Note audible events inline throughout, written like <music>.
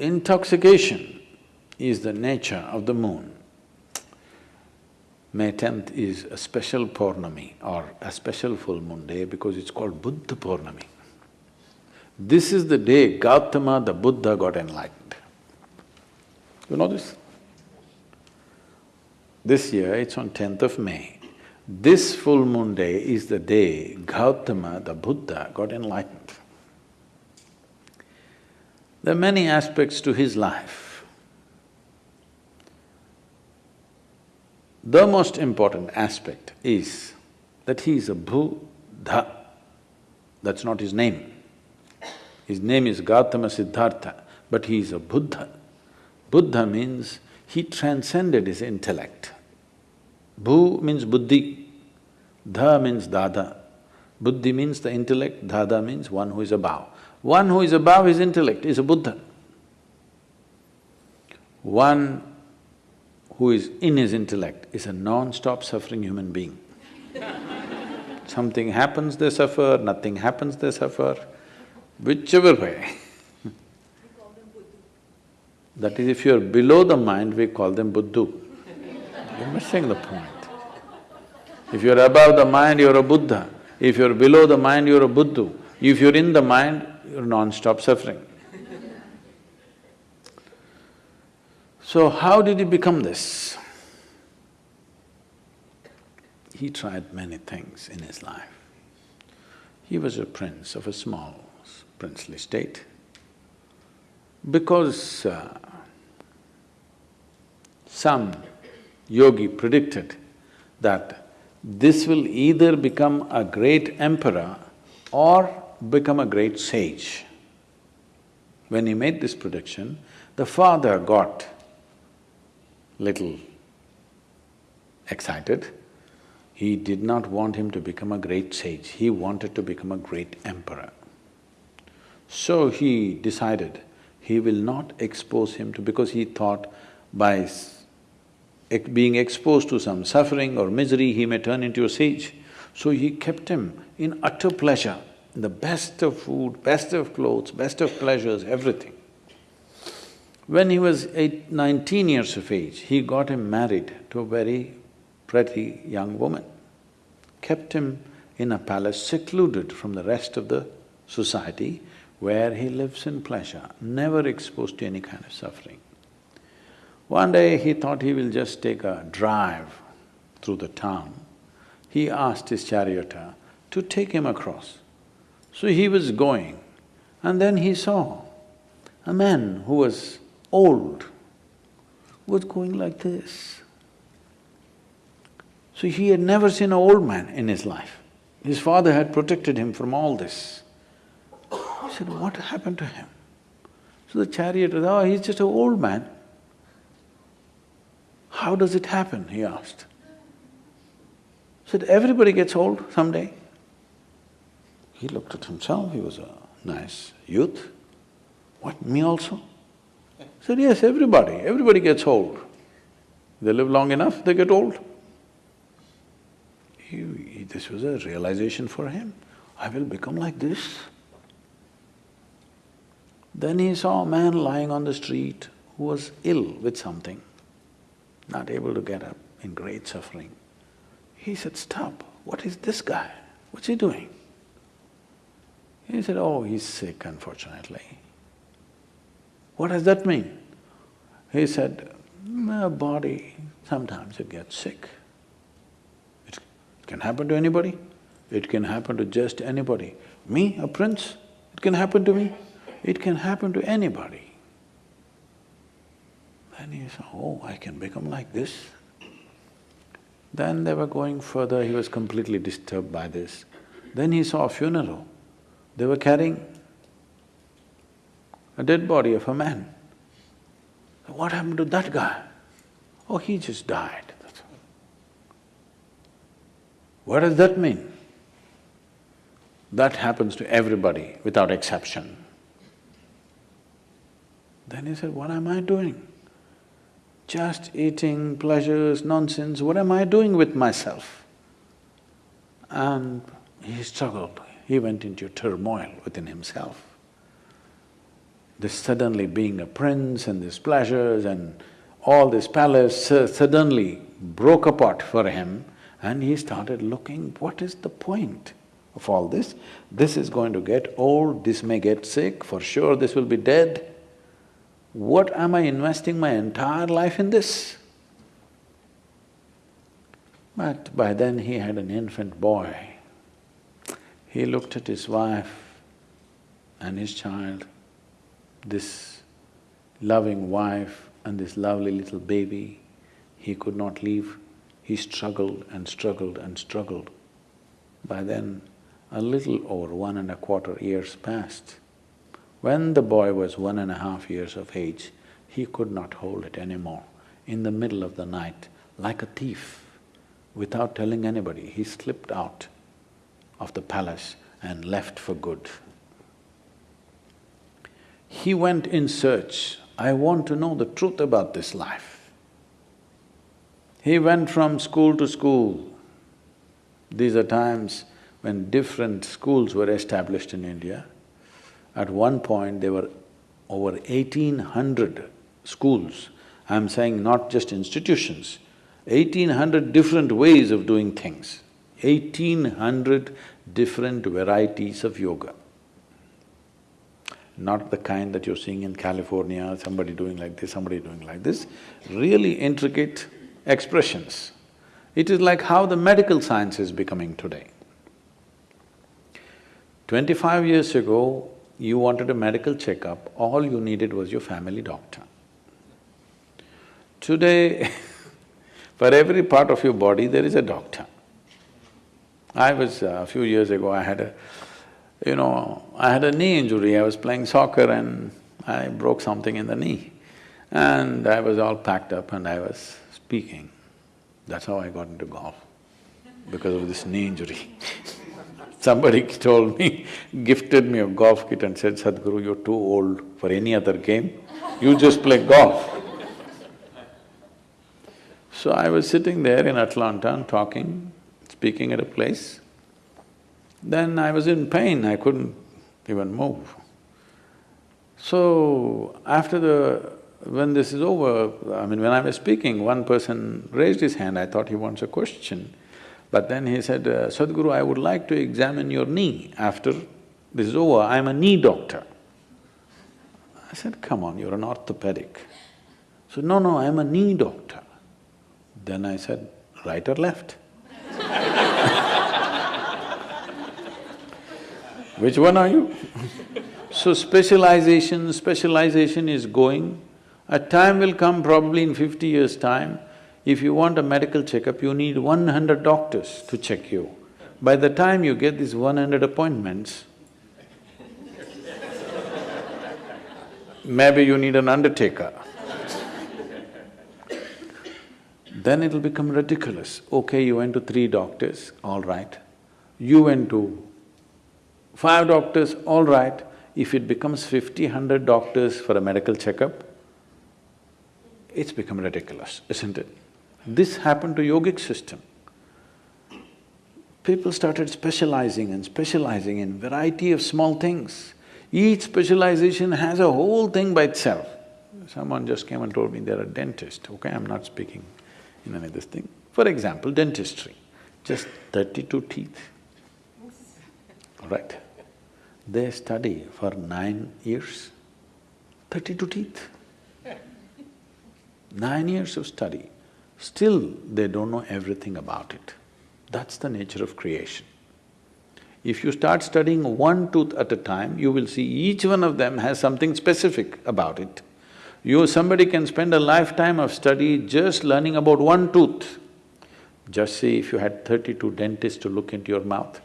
intoxication is the nature of the moon. May tenth is a special Purnami or a special full moon day because it's called Buddha Purnami. This is the day Gautama the Buddha got enlightened. You know this? This year it's on tenth of May. This full moon day is the day Gautama the Buddha got enlightened. There are many aspects to his life. The most important aspect is that he is a Buddha. That's not his name. His name is Gautama Siddhartha, but he is a Buddha. Buddha means he transcended his intellect. Bhu means buddhi, dha means dada. Buddhi means the intellect, dada means one who is above. One who is above his intellect is a Buddha. One who is in his intellect is a non-stop suffering human being. <laughs> Something happens, they suffer, nothing happens, they suffer, whichever way. <laughs> that is, if you're below the mind, we call them Buddhu. You're missing the point. If you're above the mind, you're a Buddha. If you're below the mind, you're a Buddhu. If you're in the mind, you're non-stop suffering. So how did he become this? He tried many things in his life. He was a prince of a small princely state. Because uh, some yogi predicted that this will either become a great emperor or become a great sage. When he made this prediction, the father got little excited. He did not want him to become a great sage, he wanted to become a great emperor. So he decided he will not expose him to… because he thought by being exposed to some suffering or misery, he may turn into a sage. So he kept him in utter pleasure the best of food, best of clothes, best of pleasures, everything. When he was eight, nineteen years of age, he got him married to a very pretty young woman, kept him in a palace secluded from the rest of the society where he lives in pleasure, never exposed to any kind of suffering. One day he thought he will just take a drive through the town. He asked his charioteer uh, to take him across. So he was going and then he saw a man who was old, was going like this. So he had never seen an old man in his life. His father had protected him from all this. He said, what happened to him? So the charioteer, oh, he's just an old man. How does it happen, he asked. He said, everybody gets old someday. He looked at himself, he was a nice youth. What, me also? Said, yes, everybody, everybody gets old. They live long enough, they get old. He, he, this was a realization for him, I will become like this. Then he saw a man lying on the street who was ill with something, not able to get up, in great suffering. He said, stop, what is this guy? What's he doing? He said, oh, he's sick unfortunately. What does that mean? He said, my body, sometimes it gets sick. It can happen to anybody, it can happen to just anybody. Me, a prince, it can happen to me, it can happen to anybody. Then he said, oh, I can become like this. Then they were going further, he was completely disturbed by this. Then he saw a funeral. They were carrying a dead body of a man. What happened to that guy? Oh, he just died. What does that mean? That happens to everybody without exception. Then he said, what am I doing? Just eating, pleasures, nonsense, what am I doing with myself? And he struggled, he went into turmoil within himself. this suddenly being a prince and these pleasures and all this palace suddenly broke apart for him and he started looking, what is the point of all this? This is going to get old, this may get sick, for sure this will be dead. What am I investing my entire life in this? But by then he had an infant boy. He looked at his wife and his child, this loving wife and this lovely little baby, he could not leave. He struggled and struggled and struggled. By then, a little over one and a quarter years passed. When the boy was one and a half years of age, he could not hold it anymore. In the middle of the night, like a thief, without telling anybody, he slipped out of the palace and left for good. He went in search, I want to know the truth about this life. He went from school to school. These are times when different schools were established in India. At one point, there were over eighteen hundred schools. I'm saying not just institutions, eighteen hundred different ways of doing things, eighteen hundred different varieties of yoga. Not the kind that you're seeing in California, somebody doing like this, somebody doing like this, really intricate expressions. It is like how the medical science is becoming today. Twenty-five years ago, you wanted a medical checkup, all you needed was your family doctor. Today, <laughs> for every part of your body, there is a doctor. I was… Uh, a few years ago, I had a… you know, I had a knee injury, I was playing soccer and I broke something in the knee. And I was all packed up and I was speaking. That's how I got into golf, because of this knee injury <laughs> Somebody told me, gifted me a golf kit and said, Sadhguru, you're too old for any other game, you just play golf. So I was sitting there in Atlanta and talking, speaking at a place. Then I was in pain, I couldn't even move. So after the… when this is over, I mean, when I was speaking, one person raised his hand, I thought he wants a question. But then he said, uh, Sadhguru, I would like to examine your knee after this is over, I'm a knee doctor. I said, come on, you're an orthopedic. So, no, no, I'm a knee doctor. Then I said, right or left? Which one are you? so specialization, specialization is going. A time will come probably in fifty years' time, if you want a medical checkup, you need one hundred doctors to check you. By the time you get these one hundred appointments, maybe you need an undertaker. then it'll become ridiculous. Okay, you went to three doctors, all right. You went to five doctors, all right. If it becomes fifty, hundred doctors for a medical checkup, it's become ridiculous, isn't it? This happened to yogic system. People started specializing and specializing in variety of small things. Each specialization has a whole thing by itself. Someone just came and told me they're a dentist, okay, I'm not speaking in any of this thing. For example, dentistry, just thirty-two teeth, all right? They study for nine years, thirty-two teeth. Nine years of study. Still, they don't know everything about it. That's the nature of creation. If you start studying one tooth at a time, you will see each one of them has something specific about it. You… somebody can spend a lifetime of study just learning about one tooth. Just see if you had thirty-two dentists to look into your mouth.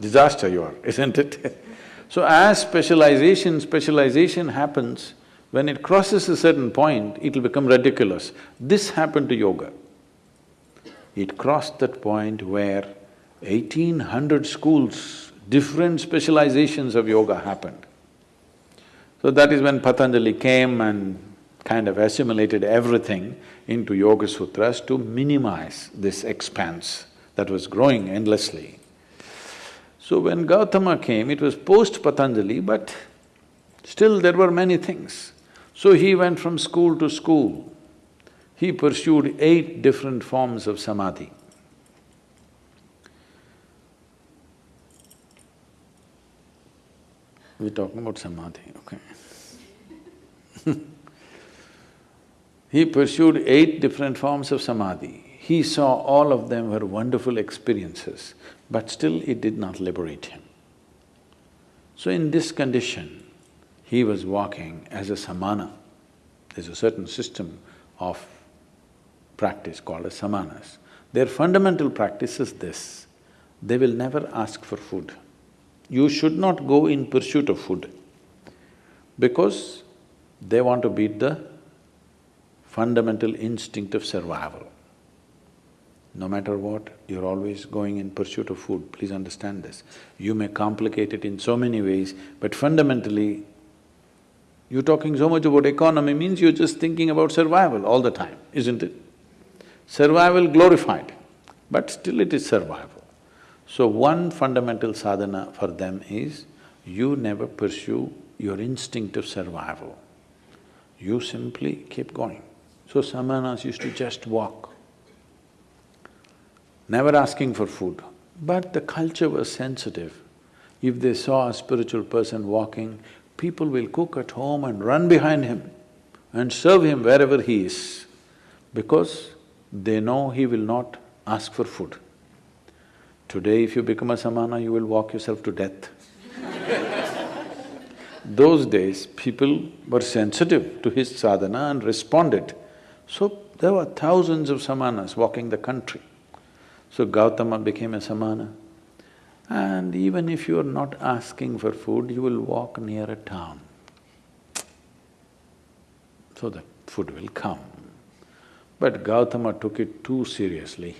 Disaster you are, isn't it? <laughs> so as specialization, specialization happens, when it crosses a certain point, it'll become ridiculous. This happened to yoga. It crossed that point where eighteen hundred schools, different specializations of yoga happened. So that is when Patanjali came and kind of assimilated everything into Yoga Sutras to minimize this expanse that was growing endlessly. So when Gautama came, it was post-Patanjali, but Still there were many things. So he went from school to school. He pursued eight different forms of samadhi. We're talking about samadhi, okay <laughs> He pursued eight different forms of samadhi. He saw all of them were wonderful experiences, but still it did not liberate him. So in this condition, he was walking as a samana. There's a certain system of practice called as samanas. Their fundamental practice is this, they will never ask for food. You should not go in pursuit of food because they want to beat the fundamental instinct of survival. No matter what, you're always going in pursuit of food, please understand this. You may complicate it in so many ways, but fundamentally, you're talking so much about economy means you're just thinking about survival all the time, isn't it? Survival glorified, but still it is survival. So one fundamental sadhana for them is, you never pursue your instinct of survival. You simply keep going. So samanas used to just walk, never asking for food. But the culture was sensitive. If they saw a spiritual person walking, people will cook at home and run behind him and serve him wherever he is, because they know he will not ask for food. Today, if you become a samana, you will walk yourself to death. <laughs> Those days, people were sensitive to his sadhana and responded. So there were thousands of samanas walking the country. So Gautama became a samana. And even if you are not asking for food, you will walk near a town. So the food will come. But Gautama took it too seriously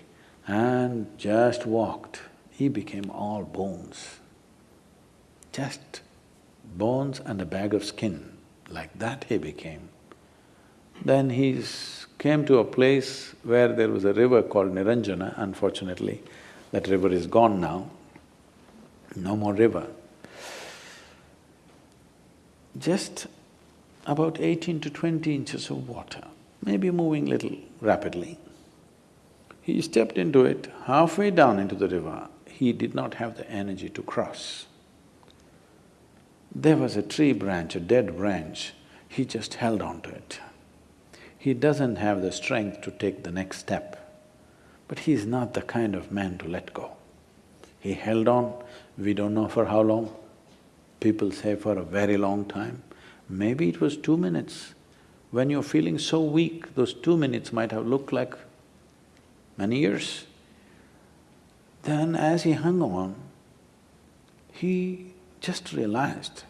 and just walked. He became all bones. Just bones and a bag of skin, like that he became. Then he's came to a place where there was a river called Niranjana, unfortunately, that river is gone now, no more river. Just about eighteen to twenty inches of water, maybe moving little rapidly. He stepped into it, halfway down into the river, he did not have the energy to cross. There was a tree branch, a dead branch, he just held on to it he doesn't have the strength to take the next step. But he's not the kind of man to let go. He held on, we don't know for how long, people say for a very long time. Maybe it was two minutes. When you're feeling so weak, those two minutes might have looked like many years. Then as he hung on, he just realized,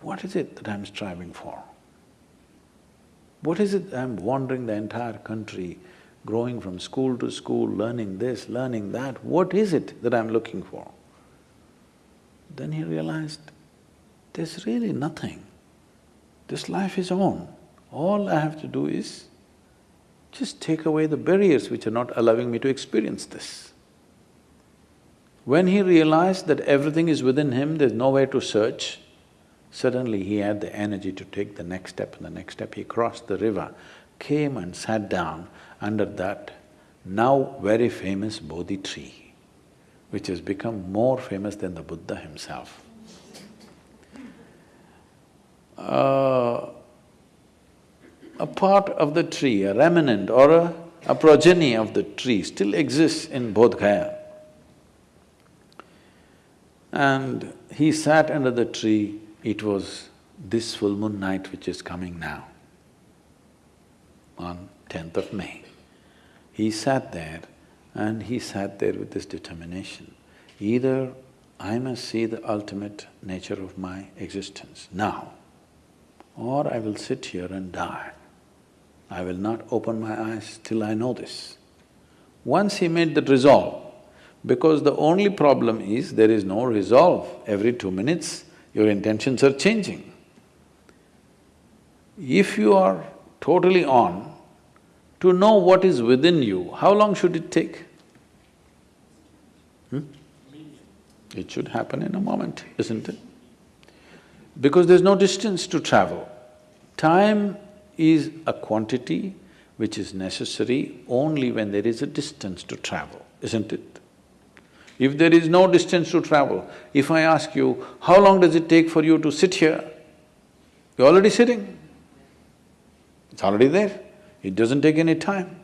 what is it that I'm striving for? What is it I'm wandering the entire country, growing from school to school, learning this, learning that, what is it that I'm looking for? Then he realized, there's really nothing. This life is on. All I have to do is just take away the barriers which are not allowing me to experience this. When he realized that everything is within him, there's nowhere to search, Suddenly he had the energy to take the next step and the next step. He crossed the river, came and sat down under that now very famous Bodhi tree, which has become more famous than the Buddha himself. Uh, a part of the tree, a remnant or a, a progeny of the tree still exists in Bodh Gaya. And he sat under the tree it was this full moon night which is coming now, on tenth of May. He sat there and he sat there with this determination. Either I must see the ultimate nature of my existence now, or I will sit here and die. I will not open my eyes till I know this. Once he made that resolve, because the only problem is there is no resolve. Every two minutes, your intentions are changing. If you are totally on, to know what is within you, how long should it take? Hmm? It should happen in a moment, isn't it? because there's no distance to travel. Time is a quantity which is necessary only when there is a distance to travel, isn't it? If there is no distance to travel, if I ask you, how long does it take for you to sit here? You're already sitting. It's already there. It doesn't take any time.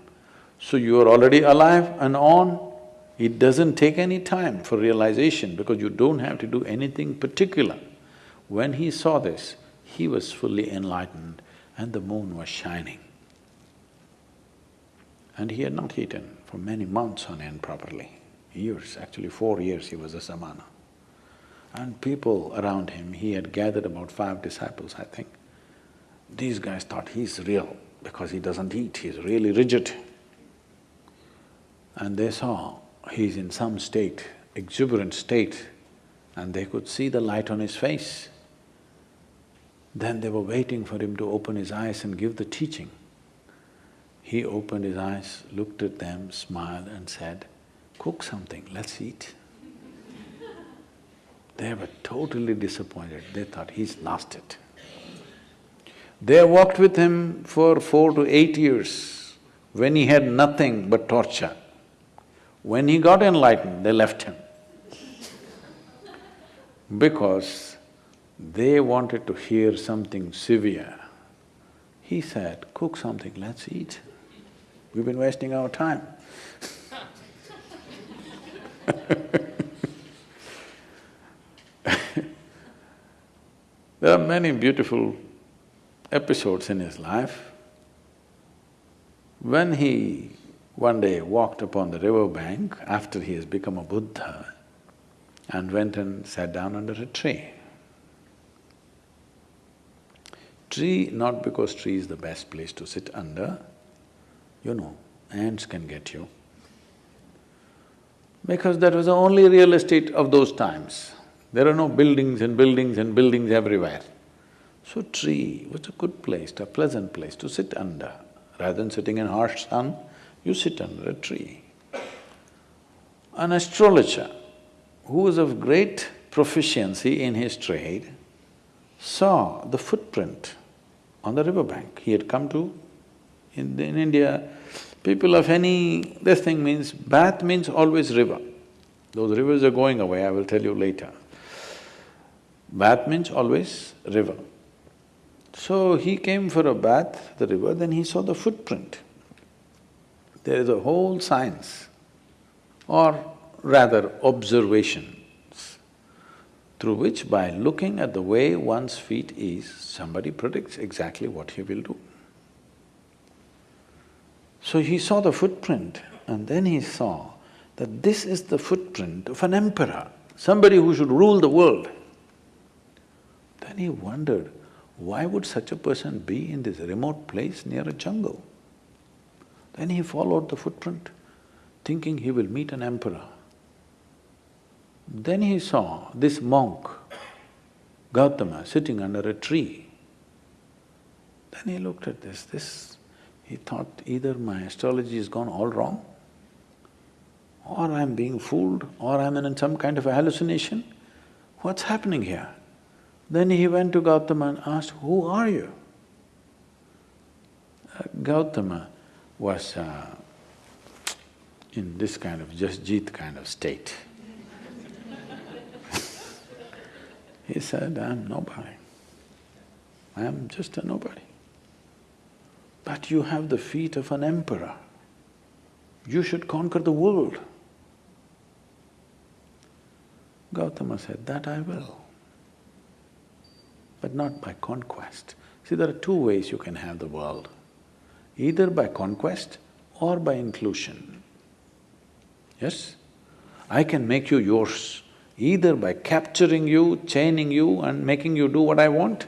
So you are already alive and on. It doesn't take any time for realization because you don't have to do anything particular. When he saw this, he was fully enlightened and the moon was shining. And he had not eaten for many months on end properly, years, actually four years he was a samana. And people around him, he had gathered about five disciples, I think. These guys thought he's real because he doesn't eat, he's really rigid. And they saw he's in some state, exuberant state, and they could see the light on his face. Then they were waiting for him to open his eyes and give the teaching. He opened his eyes, looked at them, smiled and said, cook something, let's eat. They were totally disappointed, they thought he's lost it. They walked with him for four to eight years when he had nothing but torture. When he got enlightened, they left him because they wanted to hear something severe. He said, cook something, let's eat. We've been wasting our time <laughs> There are many beautiful episodes in his life. When he one day walked upon the river bank after he has become a Buddha and went and sat down under a tree. Tree, not because tree is the best place to sit under, you know, ants can get you. Because that was the only real estate of those times. There are no buildings and buildings and buildings everywhere. So tree was a good place, a pleasant place to sit under. Rather than sitting in harsh sun, you sit under a tree. An astrologer who was of great proficiency in his trade saw the footprint on the riverbank. He had come to… In, in India, people of any… this thing means… bath means always river. Those rivers are going away, I will tell you later. Bath means always river. So he came for a bath, the river, then he saw the footprint. There is a whole science, or rather observations, through which by looking at the way one's feet is, somebody predicts exactly what he will do. So he saw the footprint and then he saw that this is the footprint of an emperor, somebody who should rule the world. Then he wondered, why would such a person be in this remote place near a jungle? Then he followed the footprint, thinking he will meet an emperor. Then he saw this monk, Gautama, sitting under a tree. Then he looked at this, this… he thought either my astrology has gone all wrong, or I'm being fooled, or I'm in some kind of a hallucination. What's happening here? Then he went to Gautama and asked, who are you? Uh, Gautama was uh, in this kind of Jasjit kind of state. <laughs> he said, I'm nobody. I'm just a nobody. But you have the feet of an emperor. You should conquer the world. Gautama said, that I will but not by conquest. See, there are two ways you can have the world, either by conquest or by inclusion. Yes? I can make you yours either by capturing you, chaining you and making you do what I want,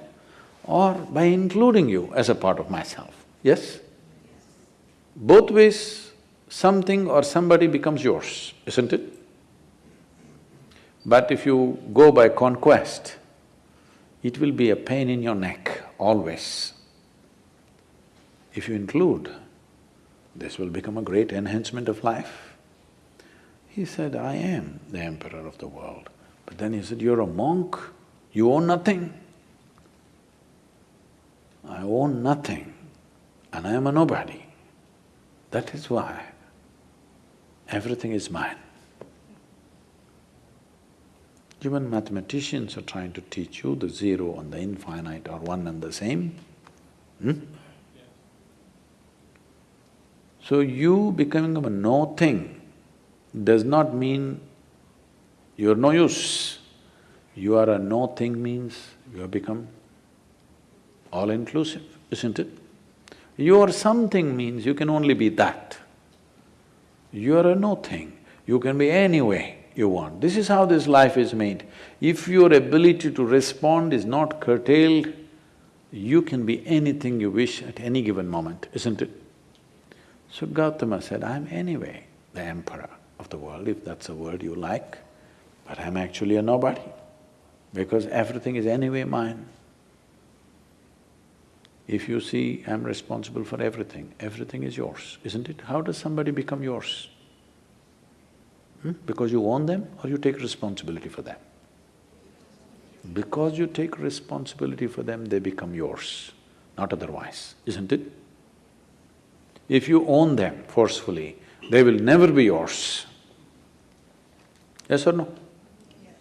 or by including you as a part of myself, yes? Both ways, something or somebody becomes yours, isn't it? But if you go by conquest, it will be a pain in your neck always. If you include, this will become a great enhancement of life. He said, I am the emperor of the world. But then he said, you're a monk, you own nothing. I own nothing and I am a nobody. That is why everything is mine. Even mathematicians are trying to teach you the zero and the infinite are one and the same. Hmm? So you becoming a no thing does not mean you're no use. You are a no thing means you have become all-inclusive, isn't it? You are something means you can only be that. You are a no thing, you can be any way you want. This is how this life is made. If your ability to respond is not curtailed, you can be anything you wish at any given moment, isn't it? So Gautama said, I'm anyway the emperor of the world, if that's a word you like, but I'm actually a nobody, because everything is anyway mine. If you see I'm responsible for everything, everything is yours, isn't it? How does somebody become yours? Hmm? Because you own them or you take responsibility for them? Because you take responsibility for them, they become yours, not otherwise, isn't it? If you own them forcefully, they will never be yours. Yes or no?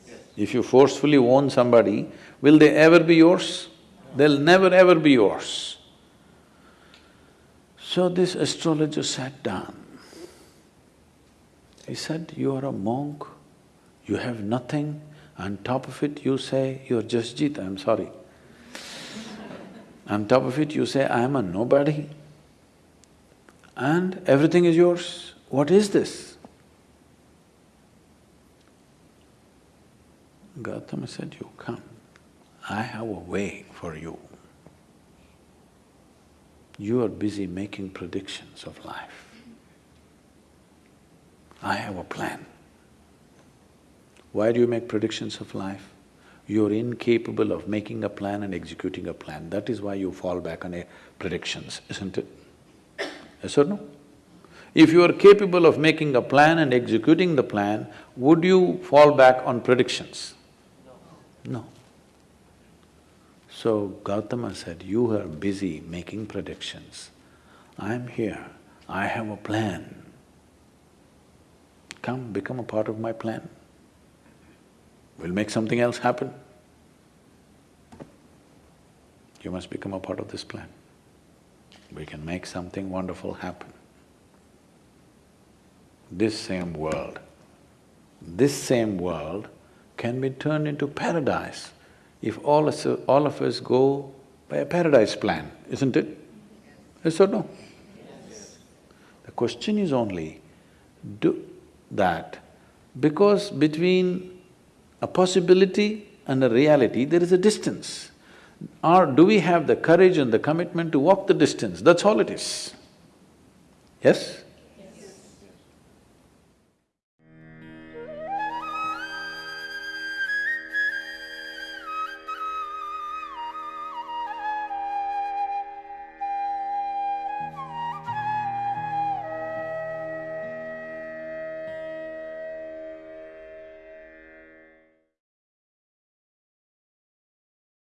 Yes. If you forcefully own somebody, will they ever be yours? They'll never ever be yours. So this astrologer sat down. He said, you are a monk, you have nothing, on top of it you say, you're Jasjit, I'm sorry. on top of it you say, I am a nobody and everything is yours. What is this? Gautama said, you come, I have a way for you. You are busy making predictions of life. I have a plan. Why do you make predictions of life? You're incapable of making a plan and executing a plan. That is why you fall back on predictions, isn't it? Yes or no? If you are capable of making a plan and executing the plan, would you fall back on predictions? No. No. So Gautama said, you are busy making predictions. I'm here, I have a plan. Come, become a part of my plan. We'll make something else happen. You must become a part of this plan. We can make something wonderful happen. This same world, this same world can be turned into paradise if all, us, all of us go by a paradise plan, isn't it? Yes or no? Yes. The question is only, do that because between a possibility and a reality, there is a distance. Or do we have the courage and the commitment to walk the distance? That's all it is. Yes?